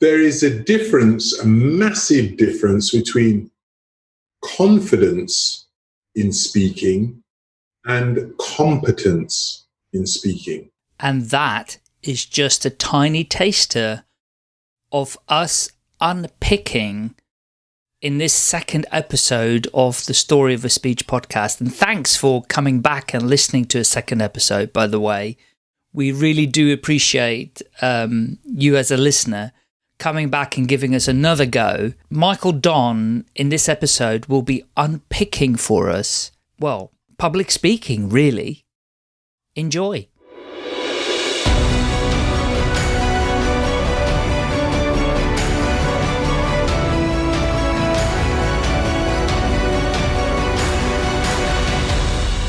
there is a difference, a massive difference between confidence in speaking and competence in speaking. And that is just a tiny taster of us unpicking in this second episode of the Story of a Speech podcast. And thanks for coming back and listening to a second episode, by the way. We really do appreciate um, you as a listener coming back and giving us another go. Michael Don, in this episode, will be unpicking for us, well, public speaking, really. Enjoy.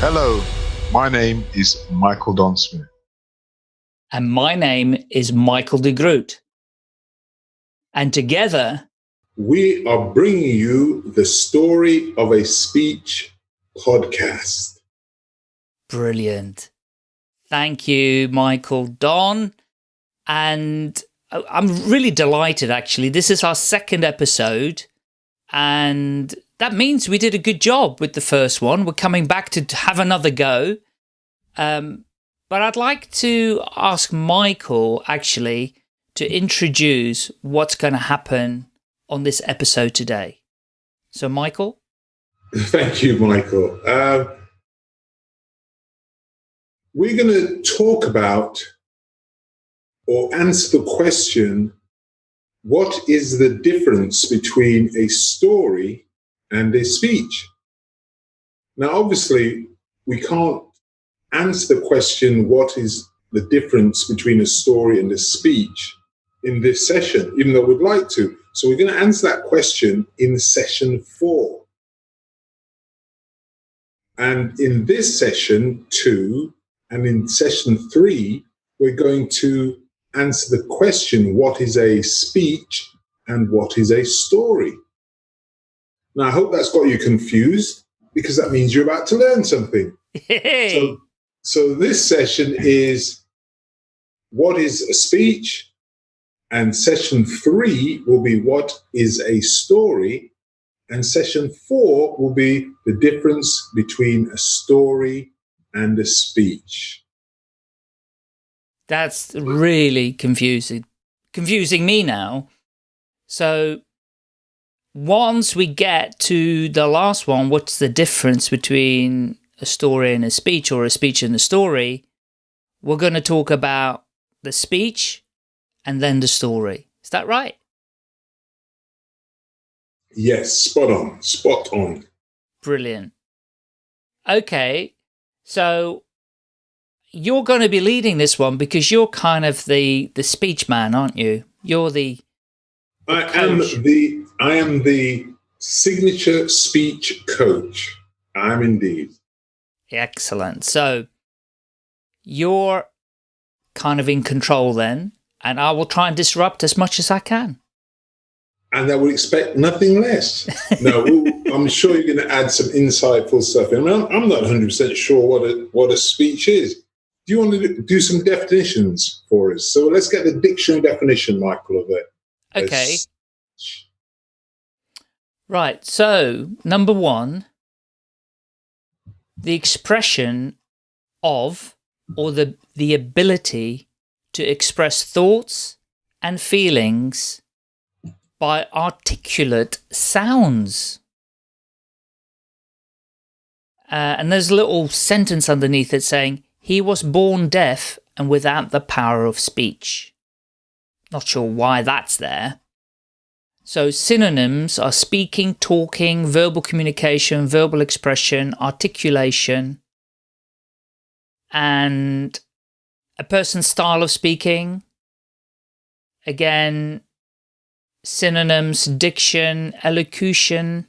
Hello, my name is Michael Don Smith. And my name is Michael de Groot. And together, we are bringing you the story of a speech podcast. Brilliant. Thank you, Michael Don. And I'm really delighted, actually. This is our second episode. And that means we did a good job with the first one. We're coming back to have another go. Um, but I'd like to ask Michael, actually, to introduce what's going to happen on this episode today. So, Michael? Thank you, Michael. Uh, we're going to talk about or answer the question what is the difference between a story and a speech. Now, obviously, we can't answer the question, what is the difference between a story and a speech in this session, even though we'd like to. So we're going to answer that question in session four. And in this session two, and in session three, we're going to answer the question, what is a speech and what is a story? Now, I hope that's got you confused because that means you're about to learn something. Hey. So, so this session is what is a speech? And session three will be what is a story? And session four will be the difference between a story and a speech. That's really confusing, confusing me now. So once we get to the last one, what's the difference between a story and a speech or a speech and a story? We're going to talk about the speech and then the story. Is that right? Yes, spot on, spot on. Brilliant. Okay, so you're going to be leading this one because you're kind of the the speech man, aren't you? You're the. the I coach. am the I am the signature speech coach. I'm indeed. Excellent. So you're kind of in control then, and I will try and disrupt as much as I can. And I would expect nothing less. No, I'm sure you're going to add some insightful stuff. I mean, I'm not 100% sure what a, what a speech is. Do you want to do some definitions for us? So let's get the dictionary definition, Michael, of it. Okay. Right, so number one, the expression of or the, the ability to express thoughts and feelings by articulate sounds. Uh, and there's a little sentence underneath it saying, he was born deaf and without the power of speech. Not sure why that's there. So synonyms are speaking, talking, verbal communication, verbal expression, articulation, and a person's style of speaking. Again, synonyms, diction, elocution,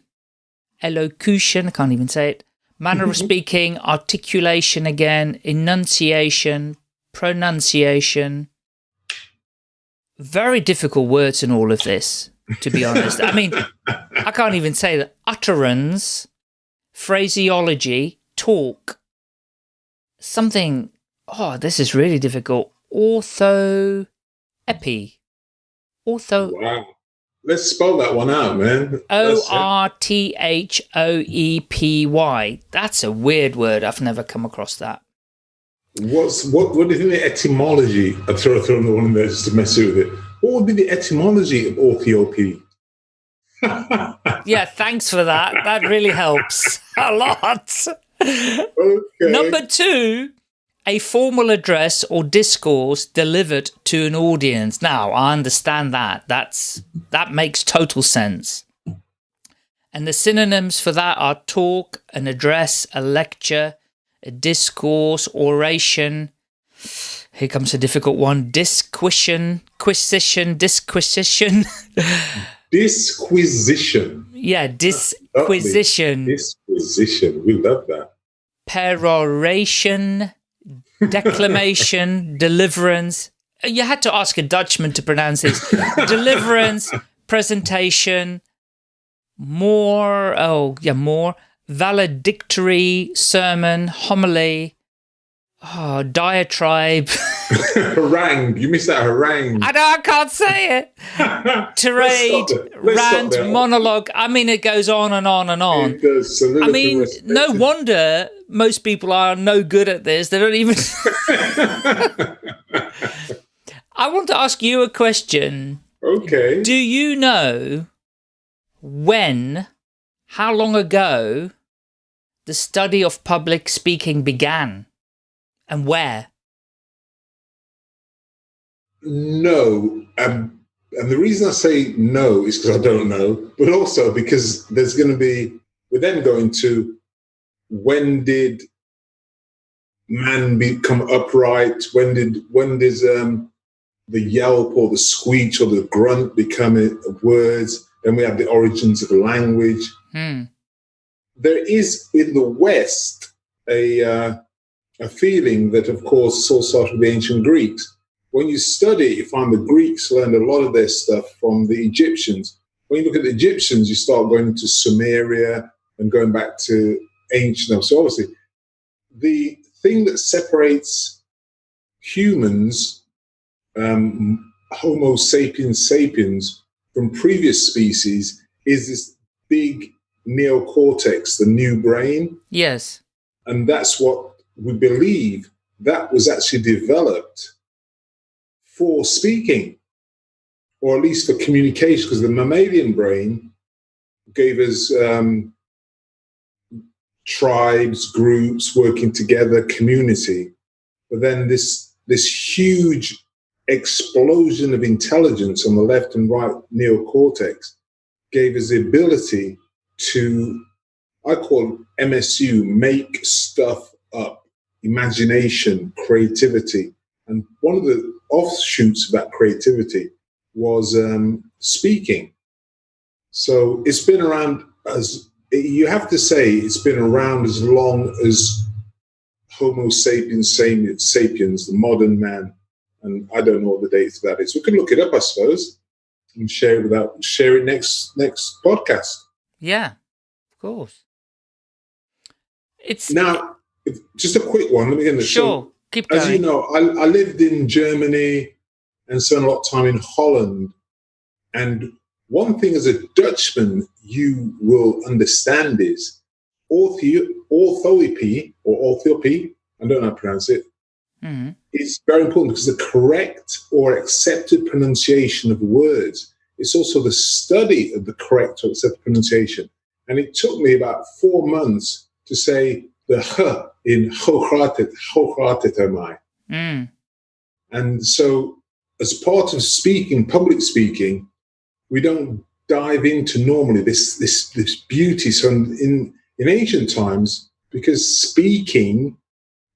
elocution, I can't even say it, manner of speaking, articulation again, enunciation, pronunciation. Very difficult words in all of this to be honest. I mean, I can't even say that. Utterance, phraseology, talk, something, oh, this is really difficult. Ortho, epi, Ortho. Wow. Let's spell that one out, man. O R T H O E P Y. That's a weird word. I've never come across that. What's what? What do you think the etymology? I throw throw the one in there just to mess with it. What would be the etymology of orthoepy? yeah, thanks for that. That really helps a lot. Okay. Number two, a formal address or discourse delivered to an audience. Now, I understand that. That's that makes total sense. And the synonyms for that are talk, an address, a lecture, a discourse, oration. Here comes a difficult one. Disquisition, quisition, disquisition. Disquisition. yeah, ah, disquisition. Disquisition. We love that. Peroration, declamation, deliverance. You had to ask a Dutchman to pronounce this. deliverance, presentation, more, oh, yeah, more, valedictory, sermon, homily, oh, diatribe. harangue. You missed that harangue. I know I can't say it. Tirade, rant, monologue. I mean, it goes on and on and on. It does. I mean, no wonder most people are no good at this. They don't even. I want to ask you a question. Okay. Do you know when, how long ago, the study of public speaking began and where? No. Um, and the reason I say no is because I don't know, but also because there's going to be, we're then going to when did man become upright? When did, when does um, the yelp or the screech or the grunt become words? Then we have the origins of language. Hmm. There is in the West a, uh, a feeling that, of course, all started with the ancient Greeks when you study, you find the Greeks learned a lot of their stuff from the Egyptians. When you look at the Egyptians, you start going into Sumeria and going back to ancient. So obviously, the thing that separates humans, um, Homo sapiens sapiens, from previous species is this big neocortex, the new brain. Yes. And that's what we believe that was actually developed for speaking, or at least for communication, because the mammalian brain gave us um, tribes, groups working together, community. But then this this huge explosion of intelligence on the left and right neocortex gave us the ability to, I call MSU, make stuff up, imagination, creativity. And one of the offshoots of that creativity was um, speaking. So it's been around as you have to say it's been around as long as Homo sapiens sapiens, the modern man, and I don't know what the date of that is. We can look it up, I suppose, and share it without share it next next podcast. Yeah, of course. It's now just a quick one. Let me get this. Sure. Keep going. As you know, I, I lived in Germany and spent a lot of time in Holland. And one thing as a Dutchman you will understand is orthoepy or orthoepy, I don't know how to pronounce it, mm-hmm. it's very important because the correct or accepted pronunciation of words. It's also the study of the correct or accepted pronunciation. And it took me about four months to say the h in Hochratet, Hochratetermai. Mm. And so, as part of speaking, public speaking, we don't dive into normally this this this beauty. So in in ancient times, because speaking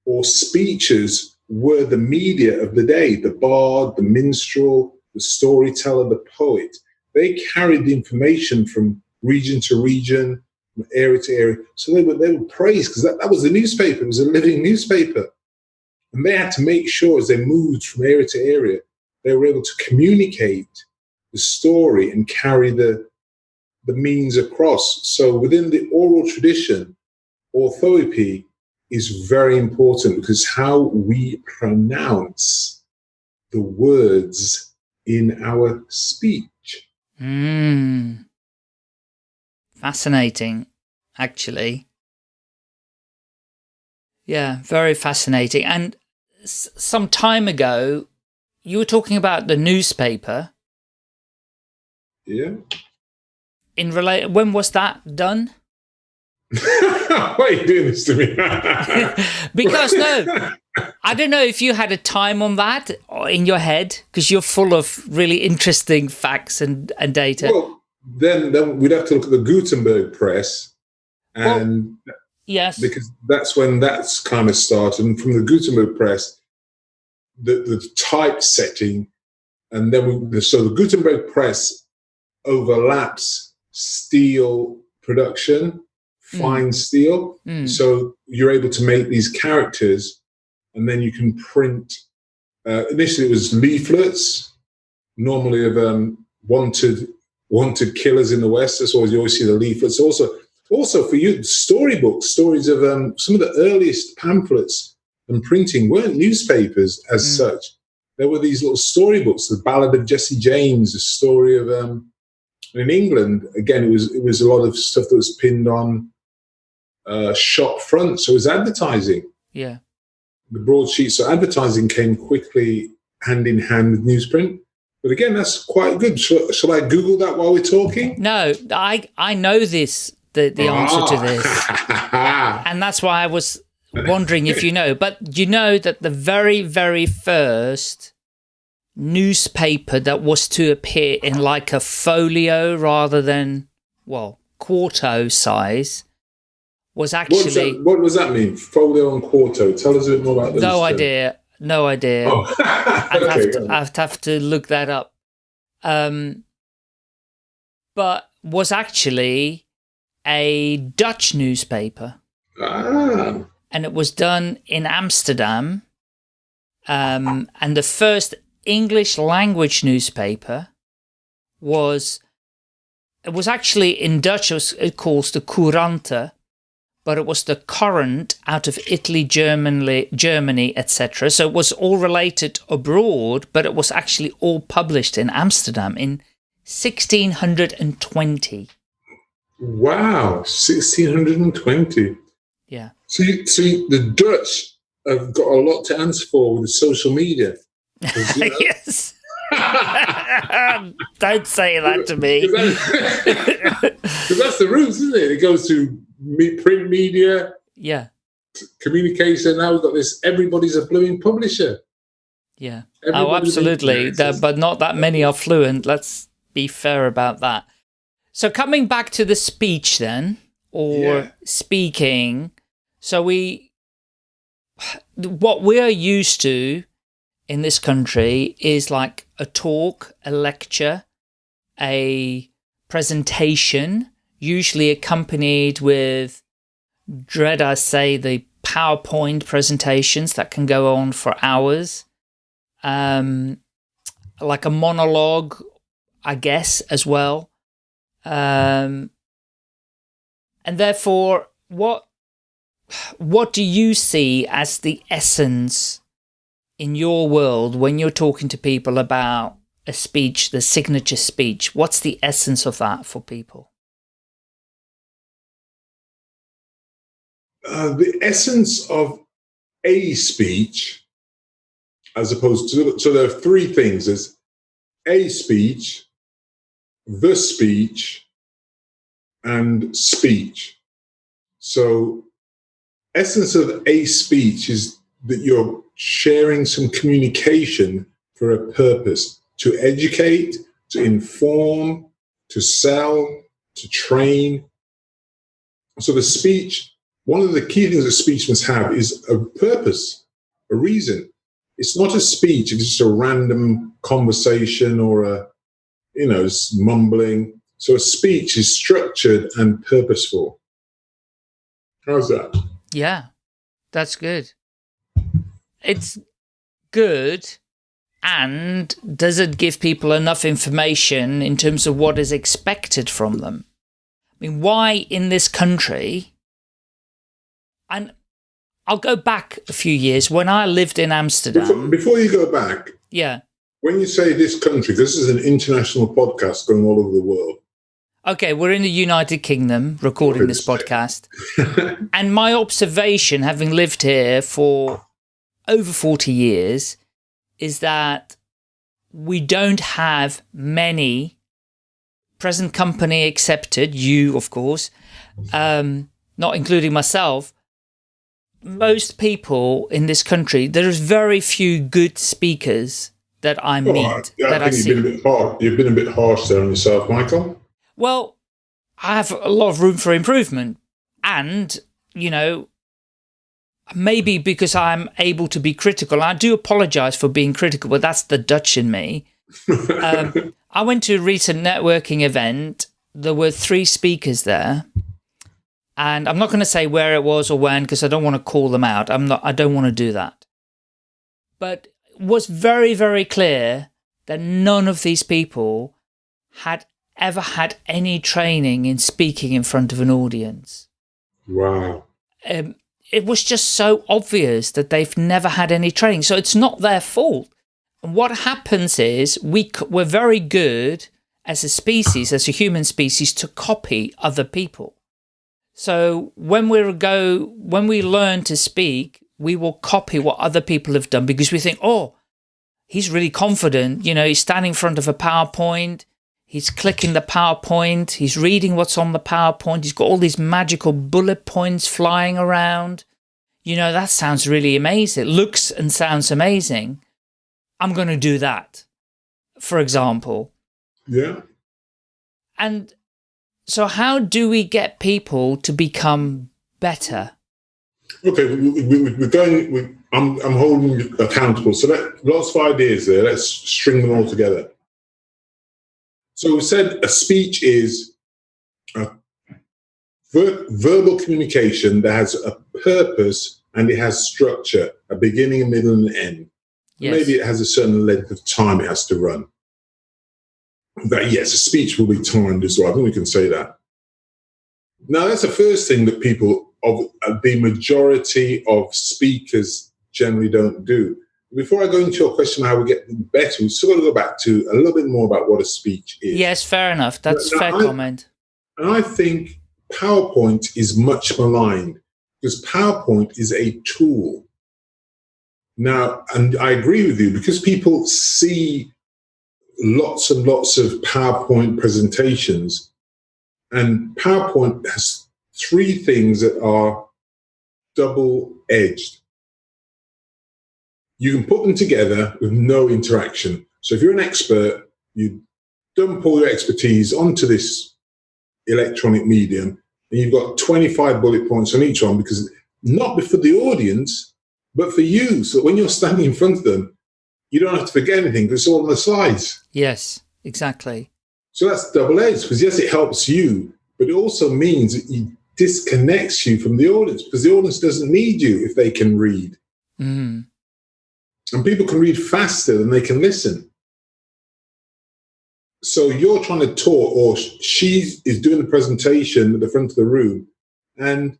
or speeches were the media of the day, the bard, the minstrel, the storyteller, the poet, they carried the information from region to region, from area to area. So they were they were praised because that, that was the newspaper. It was a living newspaper. And they had to make sure as they moved from area to area, they were able to communicate the story and carry the the means across. So within the oral tradition, orthoepy is very important because how we pronounce the words in our speech. Mm. Fascinating, actually. Yeah, very fascinating. And some time ago, you were talking about the newspaper. Yeah. In relate, when was that done? Why are you doing this to me? because no, I don't know if you had a time on that in your head because you're full of really interesting facts and, and data. Well, then, then we'd have to look at the Gutenberg press and well, yes, because that's when that's kind of started. And from the Gutenberg press, the, the typesetting, and then we, so the Gutenberg press overlaps steel production Mm. fine steel. Mm. So you're able to make these characters and then you can print. Uh, initially, it was leaflets, normally of um, wanted wanted killers in the West. That's always you always see the leaflets. Also, also for you, storybooks, stories of um, some of the earliest pamphlets and printing weren't newspapers as mm. such. There were these little storybooks, the Ballad of Jesse James, the story of. Um, in England, again, it was it was a lot of stuff that was pinned on uh, shop front. So it was advertising. Yeah. The broadsheet. So advertising came quickly hand in hand with newsprint. But again, that's quite good. Shall, shall I Google that while we're talking? No, I I know this the the ah. answer to this, and that's why I was wondering if you know. But you know that the very very first newspaper that was to appear in like a folio rather than well quarto size was actually. That, what does that mean? Folio and quarto. Tell us a bit more about those. No idea. No idea. Oh. I'd, okay, have to, I'd have to look that up. Um, but was actually a Dutch newspaper. Ah. And it was done in Amsterdam. Um, and the first English language newspaper was, it was actually in Dutch, it, was, it calls the Courante, but it was the current out of Italy, Germany, Germany, etc. So it was all related abroad, but it was actually all published in Amsterdam in 1620. Wow, 1620. Yeah. See, see, the Dutch have got a lot to answer for with social media. You know, yes. Don't say that to me. Because that's, that's, the roots, isn't it? It goes to print media, yeah, communication. Now we've got this. Everybody's a blooming publisher. Yeah. oh, absolutely. but not that many are fluent. Let's be fair about that. So coming back to the speech then, or yeah. speaking. So we, what we're used to in this country is like a talk, a lecture, a presentation, usually accompanied with, dread I say, the PowerPoint presentations that can go on for hours. Um, like a monologue, I guess, as well. Um, and therefore, what what do you see as the essence in your world when you're talking to people about a speech, the signature speech? What's the essence of that for people? Uh, the essence of a speech, as opposed to, so there are three things. There's a speech, the speech, and speech. So essence of a speech is that you're sharing some communication for a purpose, to educate, to inform, to sell, to train. So the speech one of the key things a speech must have is a purpose, a reason. It's not a speech, it's just a random conversation or a, you know, mumbling. So a speech is structured and purposeful. How's that? Yeah, that's good. It's good. And does it give people enough information in terms of what is expected from them? I mean, why in this country and I'll go back a few years when I lived in Amsterdam. Before, before you go back, yeah, When you say this country, this is an international podcast going all over the world. Okay, we're in the United Kingdom recording this podcast. and my observation, having lived here for over 40 years, is that we don't have many, present company accepted, you, of course, um, not including myself, most people in this country, there's very few good speakers that I meet. I, that I think you've been, a bit hard, you've been a bit harsh there on yourself, Michael. Well, I have a lot of room for improvement. And, you know, maybe because I'm able to be critical, I do apologize for being critical, but that's the Dutch in me. um, I went to a recent networking event. There were three speakers there. And I'm not going to say where it was or when, because I don't want to call them out. I'm not, I don't want to do that. But it was very, very clear that none of these people had ever had any training in speaking in front of an audience. Wow. Um, it was just so obvious that they've never had any training. So it's not their fault. And what happens is we, we're very good as a species, as a human species, to copy other people. So when we go, when we learn to speak, we will copy what other people have done because we think, oh, he's really confident. You know, he's standing in front of a PowerPoint. He's clicking the PowerPoint. He's reading what's on the PowerPoint. He's got all these magical bullet points flying around. You know, that sounds really amazing. It looks and sounds amazing. I'm going to do that, for example. Yeah. And so how do we get people to become better? Okay, we, are going, we, I'm, I'm holding accountable. So that last five years there, let's string them all together. So we said a speech is a ver verbal communication that has a purpose and it has structure, a beginning, a middle, and an end. Yes. Maybe it has a certain length of time it has to run. That yes, a speech will be timed as well. I think we can say that. Now that's the first thing that people of uh, the majority of speakers generally don't do. Before I go into your question how we get better, we still got to go back to a little bit more about what a speech is. Yes, fair enough. That's now, fair I, comment. And I think PowerPoint is much maligned because PowerPoint is a tool. Now, and I agree with you because people see lots and lots of PowerPoint presentations, and PowerPoint has three things that are double edged you can put them together with no interaction. So if you're an expert, you dump all your expertise onto this electronic medium, and you've got 25 bullet points on each one because not for the audience, but for you. So when you're standing in front of them, you don't have to forget anything because it's all on the slides. Yes, exactly. So that's double edged because yes, it helps you, but it also means that it disconnects you from the audience because the audience doesn't need you if they can read. Mm. And people can read faster than they can listen. So you're trying to talk, or she is doing the presentation at the front of the room, and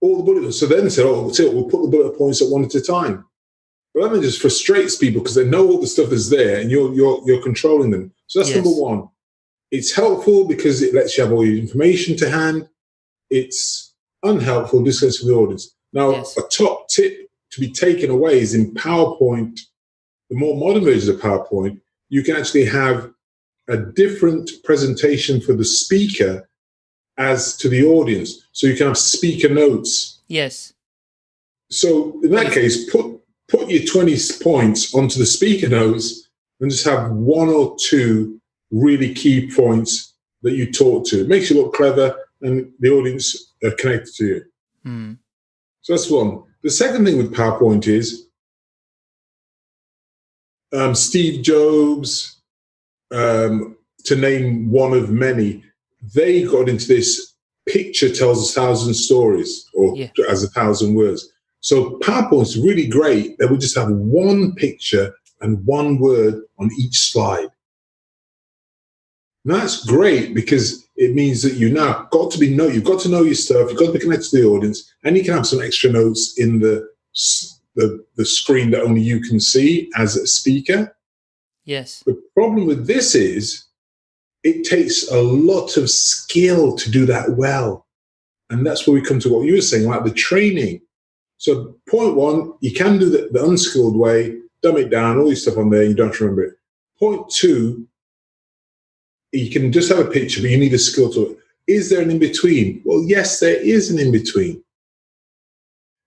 all the bullet points. So then they said, "Oh, we'll, we'll put the bullet points at one at a time." But that just frustrates people because they know all the stuff is there, and you're you're you're controlling them. So that's yes. number one. It's helpful because it lets you have all your information to hand. It's unhelpful, this goes for the audience. Now, yes. a top tip to be taken away is in PowerPoint, the more modern versions of PowerPoint, you can actually have a different presentation for the speaker as to the audience. So you can have speaker notes. Yes. So in that case, put put your 20 points onto the speaker notes and just have one or two really key points that you talk to. It makes you look clever and the audience are connected to you. Mm. So that's one. The second thing with PowerPoint is um, Steve Jobs, um, to name one of many, they got into this picture tells a thousand stories or yeah. as a thousand words. So PowerPoint's really great that we just have one picture and one word on each slide. That's great because it means that you now got to be know you've got to know your stuff, you've got to be connected to the audience, and you can have some extra notes in the the, the screen that only you can see as a speaker. Yes. The problem with this is it takes a lot of skill to do that well. And that's where we come to what you were saying, like the training. So point one, you can do the, the unskilled way, dumb it down, all your stuff on there, you don't remember it. Point two, you can just have a picture, but you need a skill to it. Is there an in between? Well, yes, there is an in between.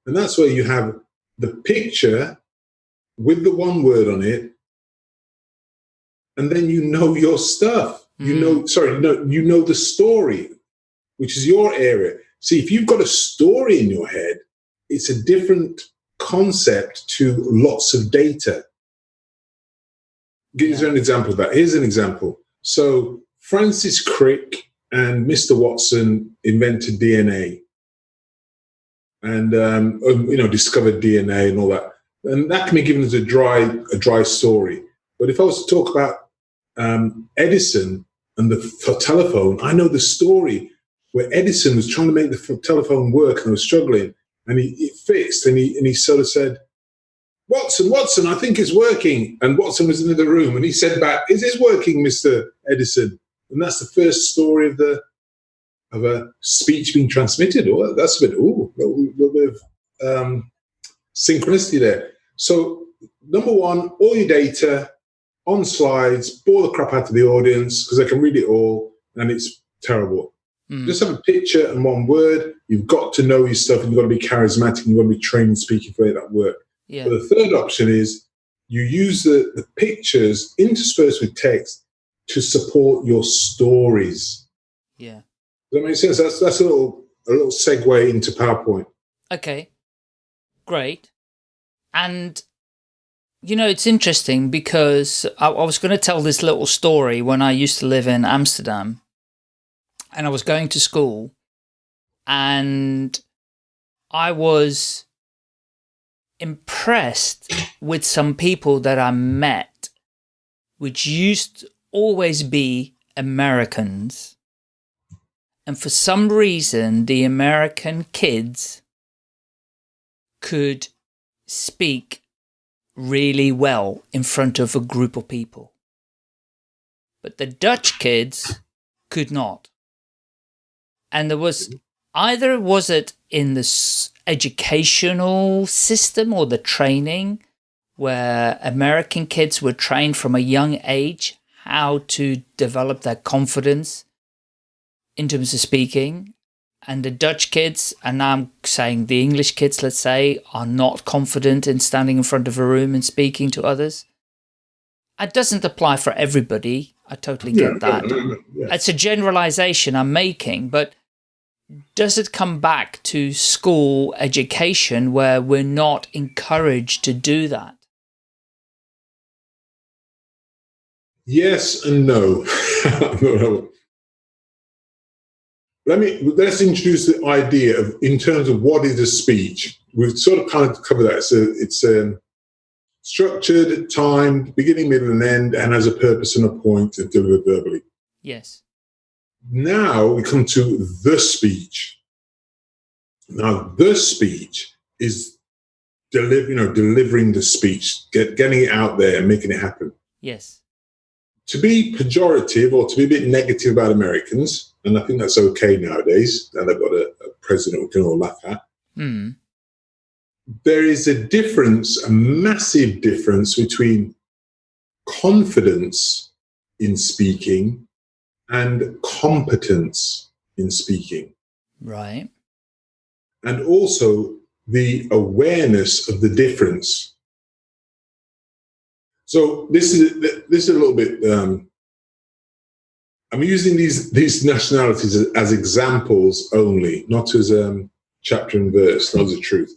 And that's where you have the picture with the one word on it, and then you know your stuff. Mm. You know, sorry, no, you know the story, which is your area. See, if you've got a story in your head, it's a different concept to lots of data. Give you an example of that. Here's an example. So Francis Crick and Mr. Watson invented DNA and um, um, you know discovered DNA and all that, and that can be given as a dry a dry story. But if I was to talk about um, Edison and the telephone, I know the story where Edison was trying to make the telephone work and was struggling, and he it fixed, and he and he sort of said, Watson, Watson, I think it's working. And Watson was in the room and he said back, Is this working, Mr. Edison? And that's the first story of the of a speech being transmitted. Oh, that's a bit, oh, a little bit of um, synchronicity there. So, number one, all your data on slides, bore the crap out of the audience because they can read it all and it's terrible. Mm. Just have a picture and one word. You've got to know your stuff and you've got to be charismatic and you've got to be trained speaking for that work. Yeah. The third option is you use the, the pictures interspersed with text to support your stories. Yeah. Does that make sense? That's that's a little a little segue into PowerPoint. Okay. Great. And you know, it's interesting because I, I was going to tell this little story when I used to live in Amsterdam and I was going to school and I was impressed with some people that I met, which used to always be Americans. And for some reason, the American kids could speak really well in front of a group of people. But the Dutch kids could not. And there was either was it in the educational system or the training where American kids were trained from a young age how to develop their confidence in terms of speaking. And the Dutch kids, and now I'm saying the English kids, let's say, are not confident in standing in front of a room and speaking to others. It doesn't apply for everybody. I totally get yeah, that. Yeah. It's a generalization I'm making, but does it come back to school education where we're not encouraged to do that? Yes and no. Let me let's introduce the idea of in terms of what is a speech. We've sort of kind of covered that. So it's um, structured, timed, beginning, middle, and end, and has a purpose and a point point to deliver verbally. Yes. Now we come to the speech. Now the speech is deliver, you know, delivering the speech, get, getting it out there and making it happen. Yes. To be pejorative or to be a bit negative about Americans, and I think that's okay nowadays, and they've got a, a president we can all laugh at. Mm. There is a difference, a massive difference between confidence in speaking and competence in speaking. Right. And also the awareness of the difference. So this is this is a little bit. Um, I'm using these these nationalities as, as examples only, not as um, chapter and verse, not as a truth.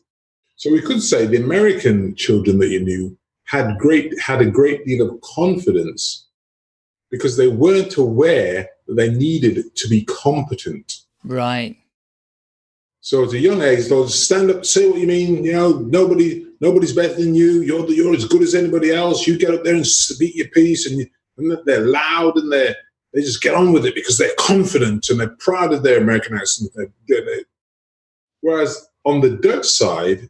So we could say the American children that you knew had great had a great deal of confidence because they weren't aware that they needed to be competent. Right. So at a young age, they'll stand up, say what you mean. You know, nobody, nobody's better than you. You're you're as good as anybody else. You get up there and speak your piece, and, you, and they're loud and they they just get on with it because they're confident and they're proud of their American accent. Whereas on the Dutch side,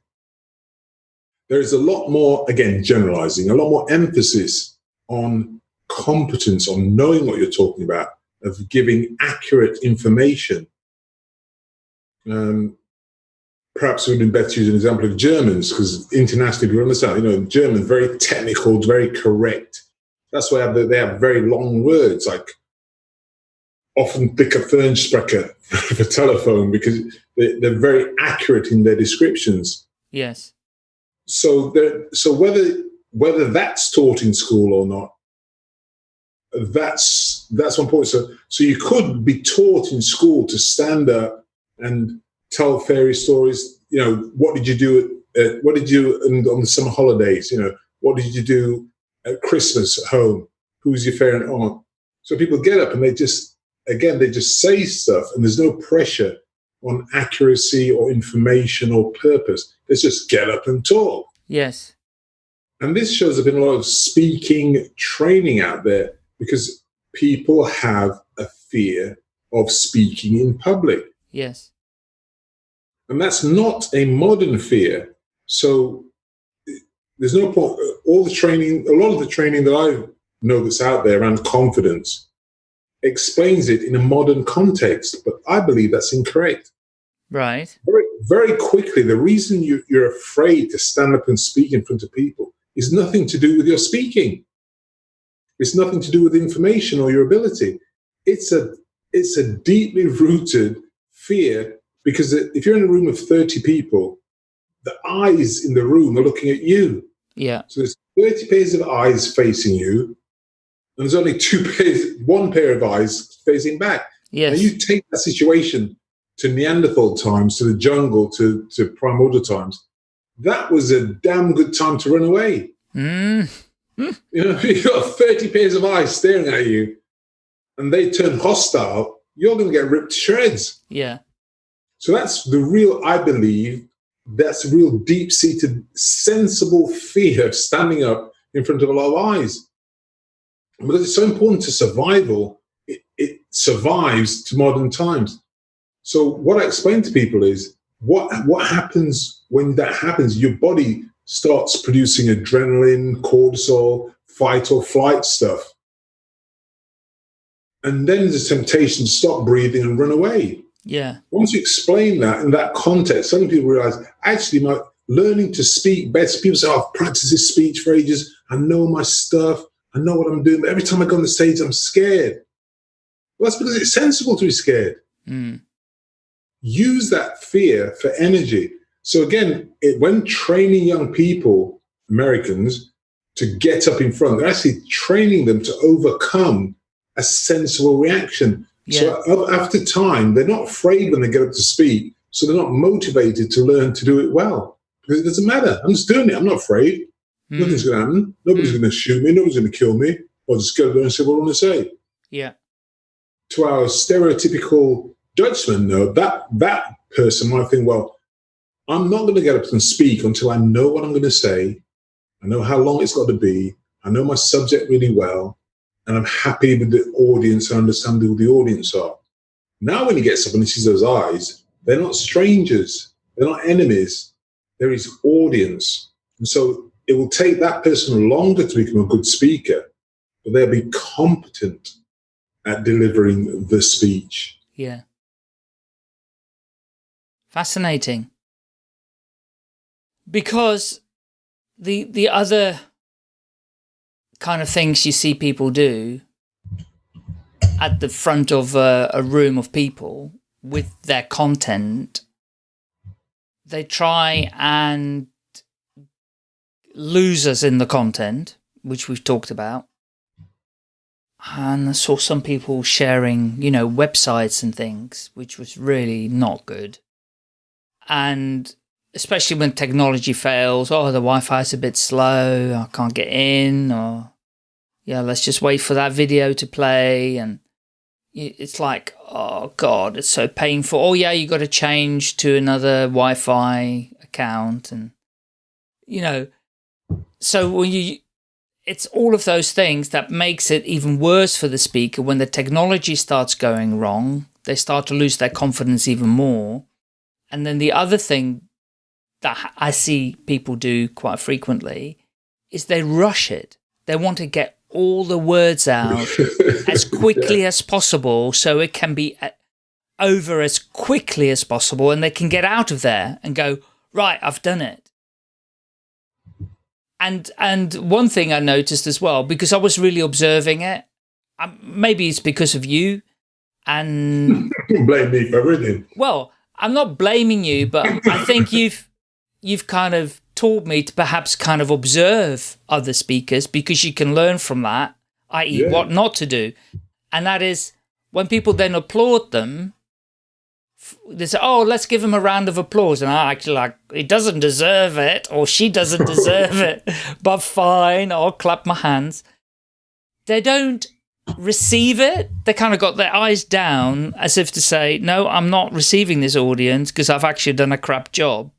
there is a lot more, again, generalizing, a lot more emphasis on competence, on knowing what you're talking about, of giving accurate information. Um, perhaps it would have been better to use an example of Germans, because internationally people understand, you know, German, very technical, very correct. That's why they have, they have very long words, like often dicke Fernsprecher for telephone, because they, they're very accurate in their descriptions. Yes. So so whether whether that's taught in school or not, that's that's one point. So so you could be taught in school to stand up and tell fairy stories. You know, what did you do? At, what did you and on the summer holidays? You know, what did you do at Christmas at home? Who's your favorite aunt? So people get up and they just again they just say stuff, and there's no pressure on accuracy or information or purpose. Let's just get up and talk. Yes. And this shows up in a lot of speaking training out there because people have a fear of speaking in public. Yes. And that's not a modern fear. So there's no point. All the training, a lot of the training that I know that's out there around confidence explains it in a modern context, but I believe that's incorrect. Right. Very, very quickly, the reason you, you're afraid to stand up and speak in front of people is nothing to do with your speaking. It's nothing to do with information or your ability. It's a it's a deeply rooted fear because if you're in a room of 30 people, the eyes in the room are looking at you. Yeah. So there's 30 pairs of eyes facing you, and there's only two pairs, one pair of eyes facing back. Yes. And you take that situation to Neanderthal times, to the jungle, to, to primordial times. That was a damn good time to run away. Mm. You know, you've got 30 pairs of eyes staring at you and they turn hostile, you're going to get ripped to shreds. Yeah. So that's the real, I believe, that's real deep seated, sensible fear of standing up in front of a lot of eyes. Because it's so important to survival, it, it survives to modern times. So what I explain to people is what what happens when that happens, your body starts producing adrenaline, cortisol, fight or flight stuff. And then there's a temptation to stop breathing and run away. Yeah. Once you explain that in that context, some people realize actually my learning to speak better. People say, oh, I've practiced this speech for ages. I know my stuff. I know what I'm doing. But every time I go on the stage, I'm scared. Well, that's because it's sensible to be scared. Mm. Use that fear for energy. So again, it, when training young people, Americans, to get up in front, they're actually training them to overcome a sensible reaction. Yeah. So after time, they're not afraid when they get up to speak. So they're not motivated to learn to do it well because it doesn't matter. I'm just doing it. I'm not afraid. Mm. Nothing's going to happen. Nobody's Mm. going to shoot me. Nobody's going to kill me. I'll just go there and say what I want to say. Yeah. To our stereotypical Dutchman, though, that that person might think, well, I'm not going to get up and speak until I know what I'm going to say. I know how long it's got to be. I know my subject really well. And I'm happy with the audience and understand who the audience are. Now, when he gets up and he sees those eyes, they're not strangers. They're not enemies. They're his audience. And so it will take that person longer to become a good speaker, but they'll be competent at delivering the speech. Yeah. Fascinating. Because the the other kind of things you see people do at the front of a, a room of people with their content, they try and lose us in the content, which we've talked about. And I saw some people sharing, you know, websites and things, which was really not good. And especially when technology fails, oh, the Wi-Fi is a bit slow, I can't get in, or yeah, let's just wait for that video to play. And it's like, oh God, it's so painful. Oh yeah, you got to change to another Wi-Fi account. And, you know, so when you, it's all of those things that makes it even worse for the speaker when the technology starts going wrong. They start to lose their confidence even more. And then the other thing that I see people do quite frequently is they rush it. They want to get all the words out as quickly as possible so it can be uh, over as quickly as possible and they can get out of there and go, right, I've done it. And, and one thing I noticed as well, because I was really observing it, um, maybe it's because of you and blame me for everything. Well, I'm not blaming you, but I think you've, you've kind of taught me to perhaps kind of observe other speakers because you can learn from that, i.e. Yeah. what not to do. And that is when people then applaud them, they say, oh, let's give him a round of applause. And I actually like, he doesn't deserve it or she doesn't deserve it, but fine, I'll clap my hands. They don't receive it. They kind of got their eyes down as if to say, no, I'm not receiving this audience because I've actually done a crap job.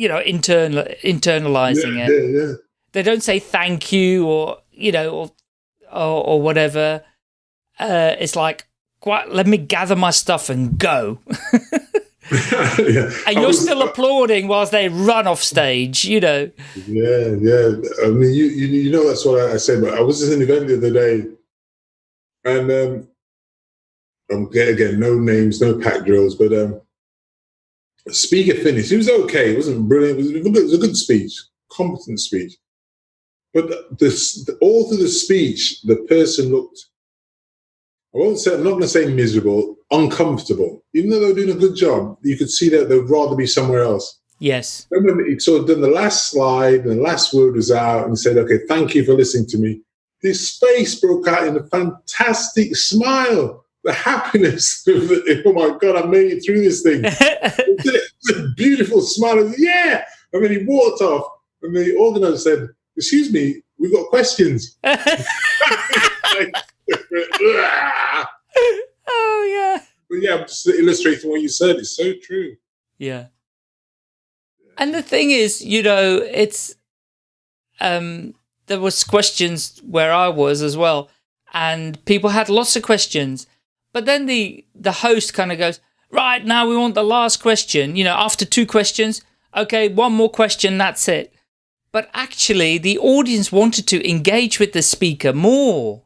You know, internal, internalizing yeah, it. Yeah, yeah. They don't say thank you or, you know, or, or, or whatever. Uh, it's like, quite, let me gather my stuff and go. yeah. And you're was, still applauding whilst they run off stage, you know. Yeah, yeah. I mean, you, you, you know, that's what I, I said. But I was at an event the other day, and um, um, again, no names, no pack drills, but um, speaker finished. It was okay. It wasn't brilliant. It was a good, it was a good speech, competent speech. But this, all through the speech, the person looked I won't say, I'm not going to say miserable, uncomfortable. Even though they were doing a good job, you could see that they'd rather be somewhere else. Yes. And when he sort of done the last slide and the last word was out and said, okay, thank you for listening to me. His face broke out in a fantastic smile. The happiness of the, oh my God, I made it through this thing. it's a beautiful smile. Yeah. And then he walked off and the organizer said, excuse me, we've got questions. oh yeah. But yeah, I'm just illustrating what you said. It's so true. Yeah. And the thing is, you know, it's um there was questions where I was as well, and people had lots of questions. But then the the host kind of goes, right now we want the last question. You know, after two questions, okay, one more question, that's it. But actually, the audience wanted to engage with the speaker more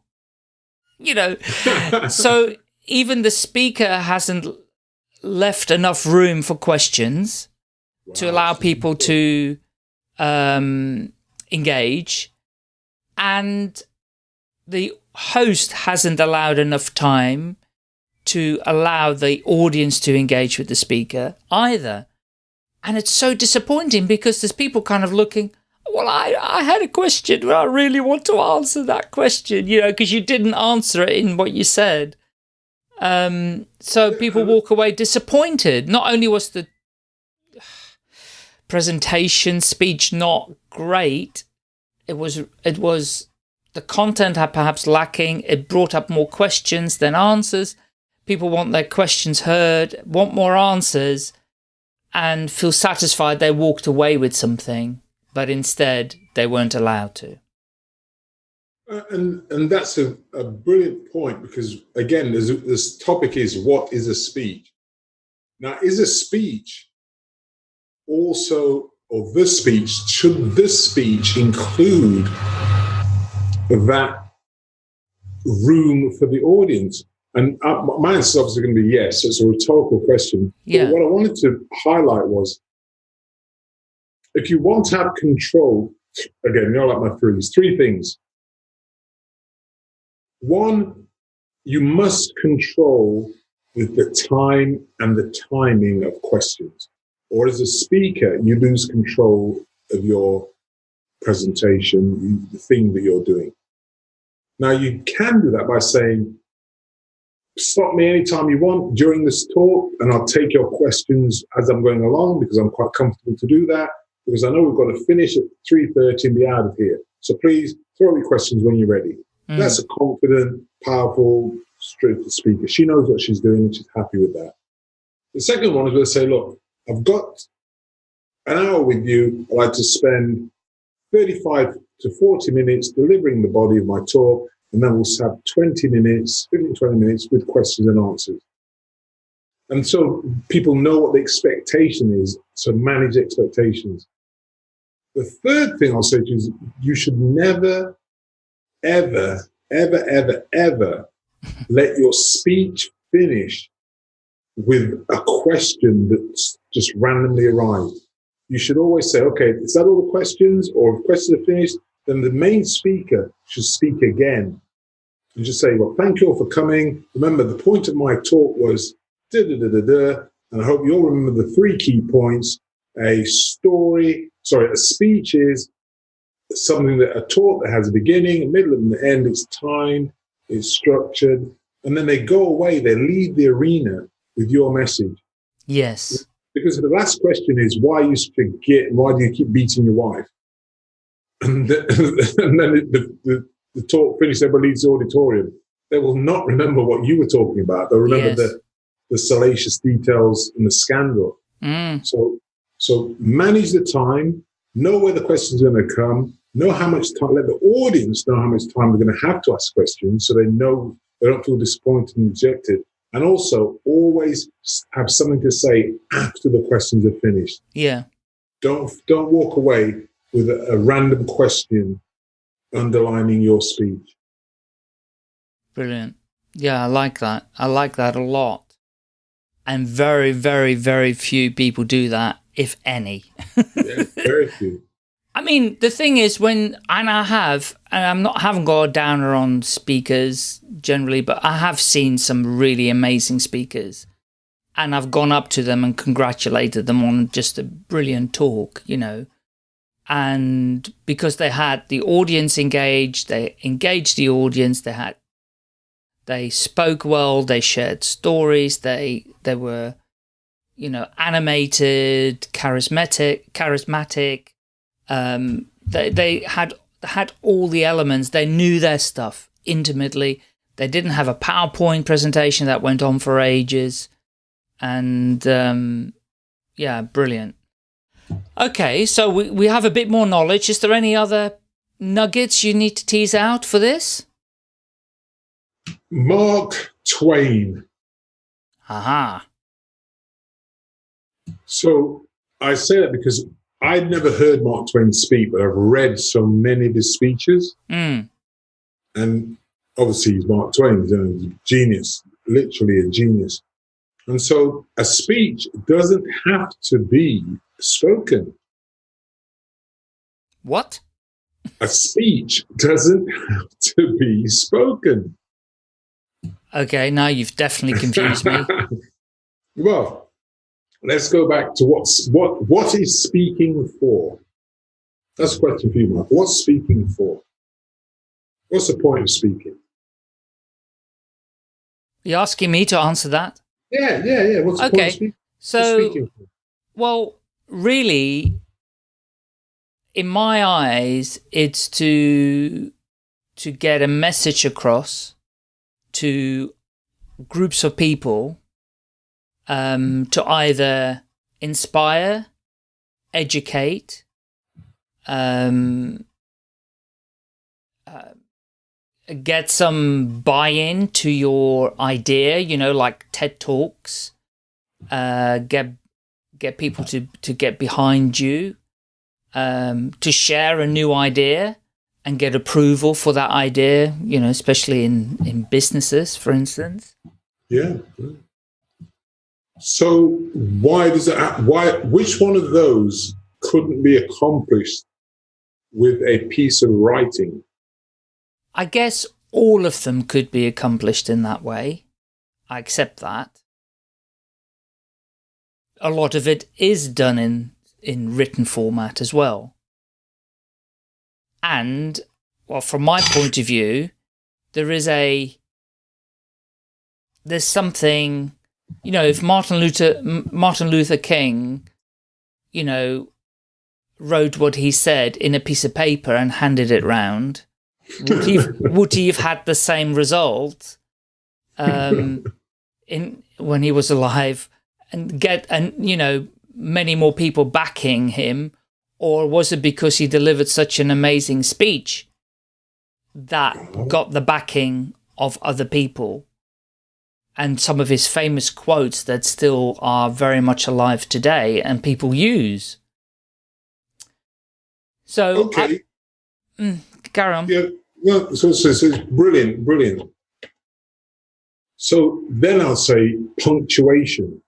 you know, so even the speaker hasn't left enough room for questions wow. to allow people to um, engage. And the host hasn't allowed enough time to allow the audience to engage with the speaker either. And it's so disappointing because there's people kind of looking, well, I, I had a question, but I really want to answer that question, you know, because you didn't answer it in what you said. Um, so people walk away disappointed. Not only was the presentation speech not great, it was, it was, the content had perhaps lacking. It brought up more questions than answers. People want their questions heard, want more answers, and feel satisfied they walked away with something but instead they weren't allowed to. Uh, and and that's a, a brilliant point because again, this topic is what is a speech? Now, is a speech also, or this speech, should this speech include that room for the audience? And uh, my answer is obviously going to be yes. It's a rhetorical question. Yeah. But what I wanted to highlight was if you want to have control, again, you know, like my threes, three things. One, you must control with the time and the timing of questions. Or as a speaker, you lose control of your presentation, the thing that you're doing. Now, you can do that by saying, stop me anytime you want during this talk, and I'll take your questions as I'm going along because I'm quite comfortable to do that because I know we've got to finish at 3.30 and be out of here. So please throw me questions when you're ready. Mm. That's a confident, powerful, speaker. She knows what she's doing and she's happy with that. The second one is going to say, look, I've got an hour with you. I'd like to spend 35 to 40 minutes delivering the body of my talk, and then we'll have 20 minutes, 15, 20 minutes with questions and answers. And so people know what the expectation is. So manage expectations. The third thing I'll say to you is you should never, ever, ever, ever, ever let your speech finish with a question that's just randomly arrived. You should always say, okay, is that all the questions? Or if questions are finished, then the main speaker should speak again. And just say, well, thank you all for coming. Remember, the point of my talk was da da da da da. And I hope you all remember the three key points. A story, sorry, a speech is something that a talk that has a beginning, a middle, and an end. It's timed, it's structured. And then they go away, they leave the arena with your message. Yes. Because the last question is why you forget, why do you keep beating your wife? And, the, and then the, the, the, talk finishes, everybody leaves the auditorium. They will not remember what you were talking about. They'll remember yes. the, the salacious details and the scandal. Mm. So, so manage the time, know where the questions are going to come, know how much time, let the audience know how much time they're going to have to ask questions so they know they don't feel disappointed and rejected. And also always have something to say after the questions are finished. Yeah. Don't, don't walk away with a, a random question underlining your speech. Brilliant. Yeah, I like that. I like that a lot. And very, very, very few people do that, if any. yeah, very few. I mean, the thing is when, and I have, and I'm not, haven't got a downer on speakers generally, but I have seen some really amazing speakers and I've gone up to them and congratulated them on just a brilliant talk, you know, and because they had the audience engaged, they engaged the audience, they had, they spoke well, they shared stories, they, they were, you know, animated, charismatic, charismatic, um, they, they had had all the elements. They knew their stuff intimately. They didn't have a PowerPoint presentation that went on for ages. And um, yeah, brilliant. Okay, so we, we have a bit more knowledge. Is there any other nuggets you need to tease out for this? Mark Twain. Aha. So I say that because I'd never heard Mark Twain speak, but I've read so many of his speeches. Mm. And obviously, he's Mark Twain, he's a genius, literally a genius. And so a speech doesn't have to be spoken. What? A speech doesn't have to be spoken. Okay, now you've definitely confused me. well, let's go back to what's what what is speaking for? That's a question for you, Mark. What's speaking for? What's the point of speaking? You're asking me to answer that? Yeah, yeah, yeah. What's the okay. point of speaking? So, well, really, in my eyes, it's to to get a message across to groups of people um, to either inspire, educate, um, get some buy-in to your idea, you know, like TED Talks, uh, get get people to, to get behind you, um, to share a new idea and get approval for that idea, you know, especially in, in businesses, for instance. Yeah. So why does it, why, which one of those couldn't be accomplished with a piece of writing? I guess all of them could be accomplished in that way. I accept that. A lot of it is done in, in written format as well. And, well, from my point of view, there is a, there's something you know, if Martin Luther Martin Luther King, you know, wrote what he said in a piece of paper and handed it round, would he would he have had the same result um, in when he was alive and get and you know many more people backing him, or was it because he delivered such an amazing speech that got the backing of other people? and some of his famous quotes that still are very much alive today and people use. So, okay. I, mm, carry on. Yeah, well, so, so, so it's brilliant, brilliant. So then I'll say punctuation.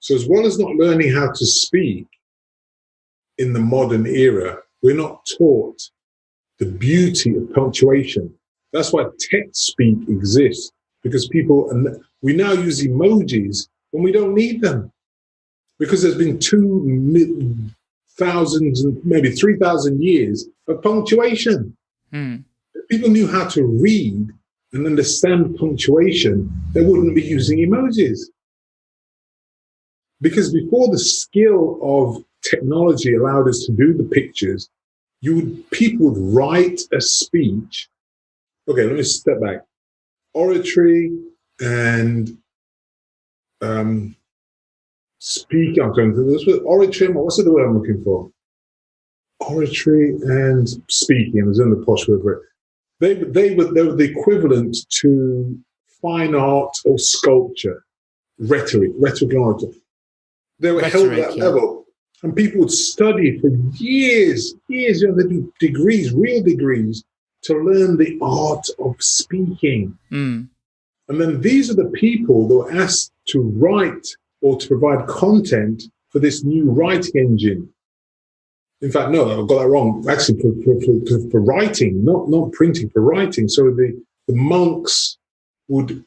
So as well as not learning how to speak in the modern era, we're not taught the beauty of punctuation. That's why text speak exists because people, and we now use emojis when we don't need them because there's been two thousands, and maybe 3,000 years of punctuation. Hmm. If people knew how to read and understand punctuation, they wouldn't be using emojis. Because before the skill of technology allowed us to do the pictures, you would people would write a speech. Okay, let me step back. Oratory and um, speak. I'm going to this with oratory. What's the word I'm looking for? Oratory and speaking. is in the posh word for it. They they were they were the equivalent to fine art or sculpture, rhetoric, rhetoric and oratory. They were Rhetoric, held at that yeah. level. And people would study for years, years, you know, they do degrees, real degrees, to learn the art of speaking. Mm. And then these are the people that were asked to write or to provide content for this new writing engine. In fact, no, I got that wrong. Actually, for, for, for, for writing, not, not printing, for writing. So the, the monks would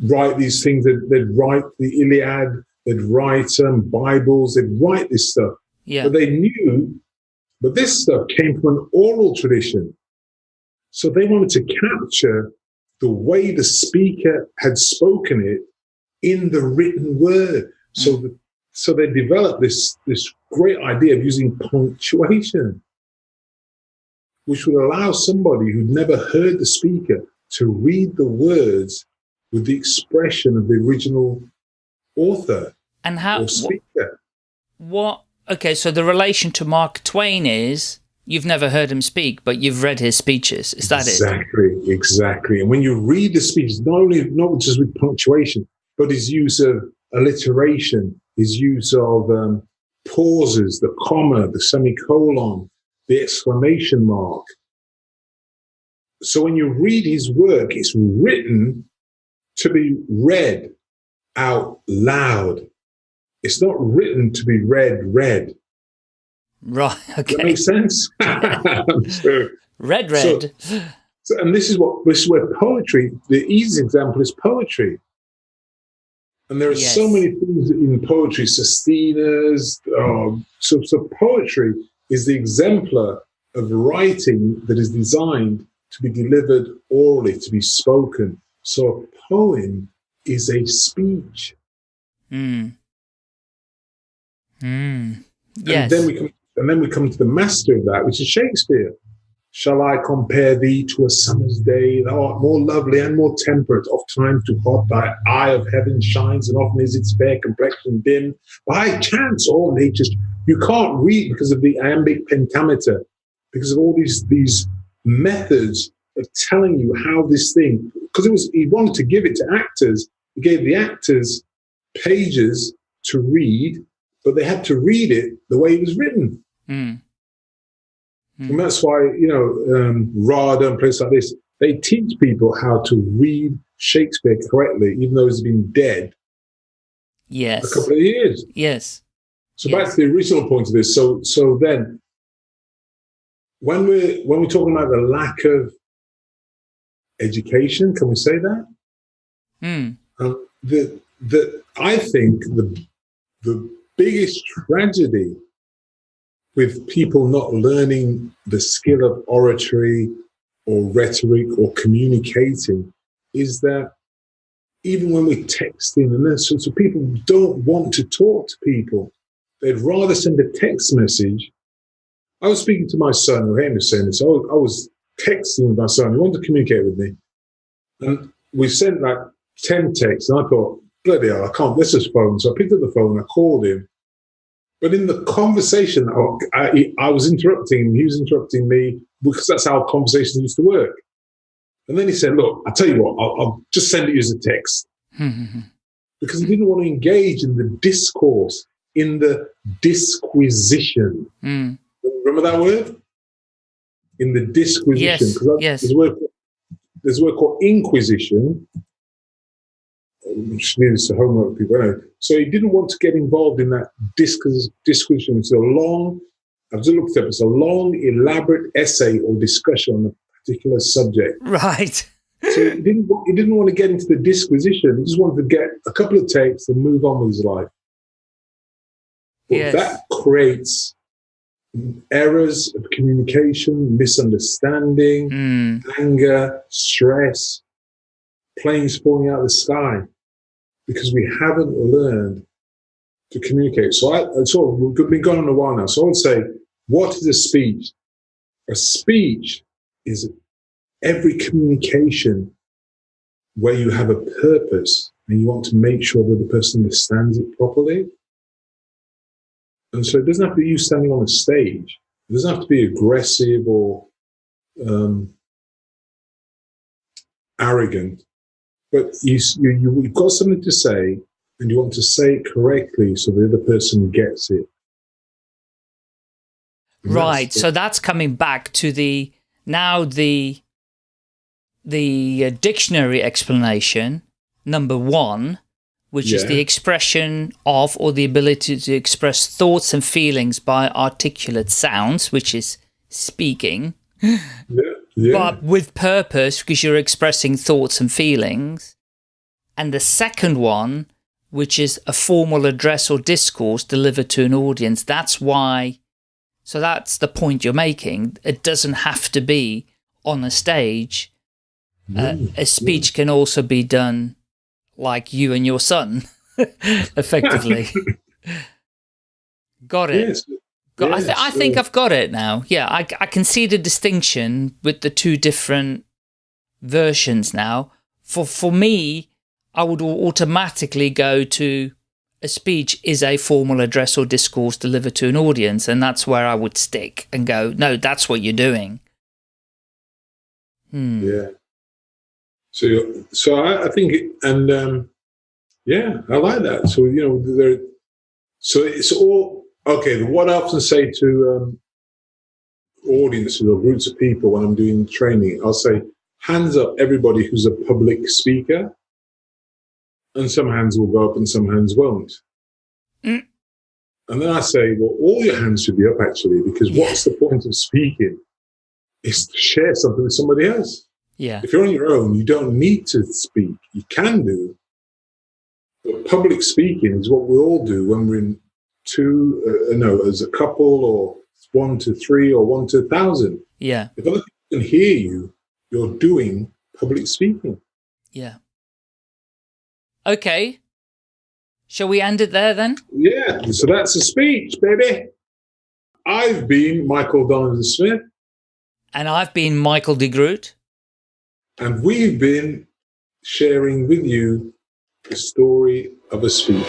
write these things, they'd, they'd write the Iliad, They'd write um, Bibles, they'd write this stuff. Yeah. But they knew, but this stuff came from an oral tradition. So they wanted to capture the way the speaker had spoken it in the written word. Mm. So, the, so they developed this, this great idea of using punctuation, which would allow somebody who'd never heard the speaker to read the words with the expression of the original author. And how? What, what? Okay, so the relation to Mark Twain is you've never heard him speak, but you've read his speeches. Is that exactly, it? Exactly, exactly. And when you read the speeches, not only not just with punctuation, but his use of alliteration, his use of um, pauses, the comma, the semicolon, the exclamation mark. So when you read his work, it's written to be read out loud it's not written to be read, read. Right. Okay. That makes sense. so, red, red. So, so, and this is what this is where poetry. The easy example is poetry. And there are yes. so many things in poetry, sustainers. Um, so, so poetry is the exemplar of writing that is designed to be delivered orally, to be spoken. So a poem is a speech. Mm. Mm. Yes. And then we come, and then we come to the master of that, which is Shakespeare. Shall I compare thee to a summer's day? Thou art more lovely and more temperate. Oft times too hot thy eye of heaven shines, and often is its fair complexion dim. By chance, all nature's you can't read because of the iambic pentameter, because of all these these methods of telling you how this thing. Because it was he wanted to give it to actors. He gave the actors pages to read but they had to read it the way it was written. Mm. Mm. And that's why, you know, um, RADA and places like this, they teach people how to read Shakespeare correctly, even though he's been dead yes. a couple of years. Yes. So yes. back to the original point of this. So, so then, when we're when we're talking about the lack of education, can we say that? Mm. Um, the the I think the the biggest tragedy with people not learning the skill of oratory or rhetoric or communicating is that even when we're texting and then so, so people don't want to talk to people. They'd rather send a text message. I was speaking to my son, who him saying this. I was, was texting my son. He wanted to communicate with me. And we sent like 10 texts. And I thought, bloody hell, I can't miss his phone. So I picked up the phone, and I called him. But in the conversation, oh, I, I was interrupting him, he was interrupting me, because that's how conversations used to work. And then he said, look, I'll tell you what, I'll, I'll just send it you as a text. Hmm, hmm, hmm. because he didn't want to engage in the discourse, in the disquisition. Mm. Remember that word? In the disquisition. Yes, Because yes. there's, a word, there's a word called inquisition. Which needs to homework people. Anyway, so he didn't want to get involved in that disquis- disquisition. It's a long, I've just looked it up, it's a long, elaborate essay or discussion on a particular subject. Right. So he didn't, he didn't want to get into the disquisition. He just wanted to get a couple of takes and move on with his life. But Yes. that creates errors of communication, misunderstanding, Mm. anger, stress, planes falling out of the sky because we haven't learned to communicate. So I, so we've been going on a while now. So I would say, what is a speech? A speech is every communication where you have a purpose and you want to make sure that the person understands it properly. And so it doesn't have to be you standing on a stage. It doesn't have to be aggressive or um, arrogant, but you, you, you, you've got something to say and you want to say it correctly so the other person gets it. And that's Right. the- So that's coming back to the now the the uh, dictionary explanation number one, which is the expression of or the ability to express thoughts and feelings by articulate sounds, which is speaking, yeah, yeah. but with purpose because you're expressing thoughts and feelings. And the second one, which is a formal address or discourse delivered to an audience, that's why. So that's the point you're making. It doesn't have to be on a stage. Uh, Mm, a speech can also be done like you and your son, effectively. Got it. yes. Got, I, th- I think I've got it now. Yeah, I, I can see the distinction with the two different versions now. For for me, I would automatically go to a speech is a formal address or discourse delivered to an audience, and that's where I would stick and go, no, that's what you're doing. Hmm. Yeah. So, so I, I think, and um, yeah, I like that. So you know, there. So it's all okay. What I often say to um, audiences or groups of people when I'm doing training, I'll say, "Hands up, everybody who's a public speaker," and some hands will go up and some hands won't. Mm. And then I say, "Well, all your hands should be up actually, because what's the point of speaking? Is to share something with somebody else." Yeah. If you're on your own, you don't need to speak. You can do. But public speaking is what we all do when we're in two, uh, no, as a couple or one to three or one to a thousand. Yeah. If other people can hear you, you're doing public speaking. Yeah. Okay. Shall we end it there then? Yeah, so that's a speech, baby. I've been Michael Donovan Smith, And I've been Michael de Groot. and we've been sharing with you the story of a speech.